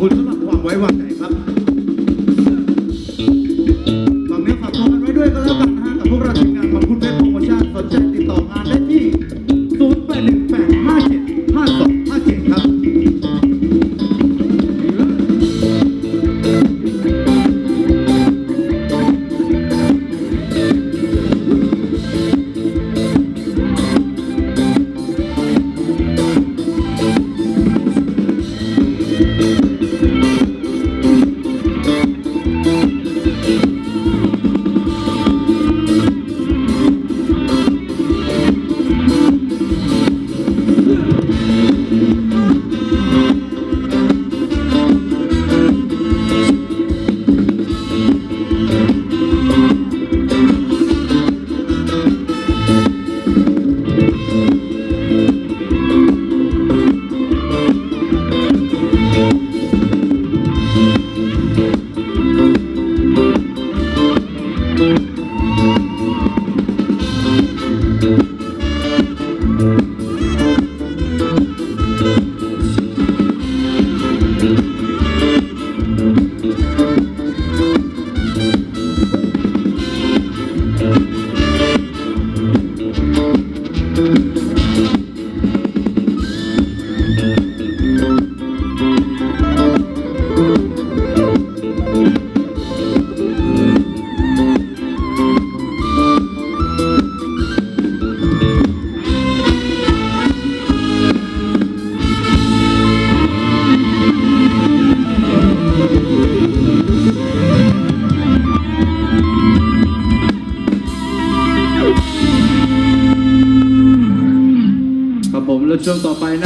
คุณสำหรับความไว้วางใจครับ ช่วงต่อไปนะ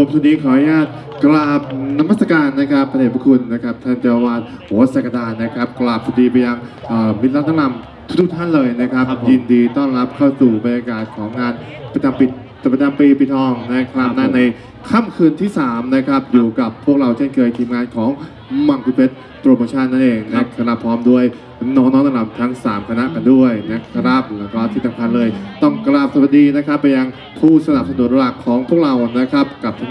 ระบบชุดนี้ขออนุญาตกราบนมัสการนะครับพระเดชพระคุณนะครับท่านเจ้าอาวาสหัวสักดานะครับกราบสวัสดีไปยังมิตรรัตนนำทุกท่านเลยนะครับรบยินดีต้อนรับเข้าสู่บรรยากาศของงานประจำปีประจำปีปีทองนะครับรบในค่ำคืนที่ 3 นะครับอยู่กับพวกเราเช่นเคยทีมงานของมังคุดเพชรโปรโมชั่นนั่นเองนะครับพร้อมด้วยน้องๆทั้งทั้ง 3 คณะกันด้วยนะครับแล้วก็ที่สำคัญเลย ต้องกราบสวัสดีนะครับ ไปยังผู้สนับสนุนหลักของพวกเรานะครับกับทางด้าน